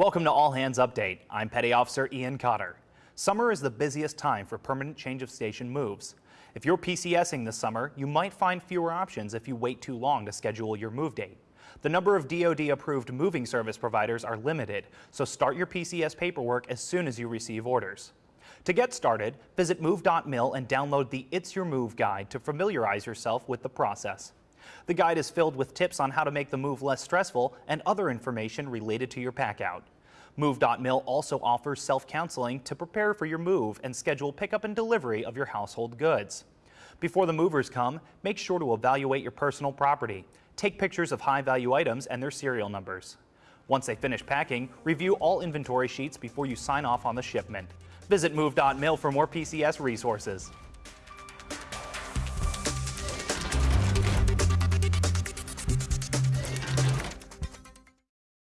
Welcome to All Hands Update. I'm Petty Officer Ian Cotter. Summer is the busiest time for permanent change of station moves. If you're PCSing this summer, you might find fewer options if you wait too long to schedule your move date. The number of DoD-approved moving service providers are limited, so start your PCS paperwork as soon as you receive orders. To get started, visit move.mil and download the It's Your Move guide to familiarize yourself with the process. The guide is filled with tips on how to make the move less stressful and other information related to your pack packout. Move.mil also offers self-counseling to prepare for your move and schedule pickup and delivery of your household goods. Before the movers come, make sure to evaluate your personal property. Take pictures of high-value items and their serial numbers. Once they finish packing, review all inventory sheets before you sign off on the shipment. Visit move.mil for more PCS resources.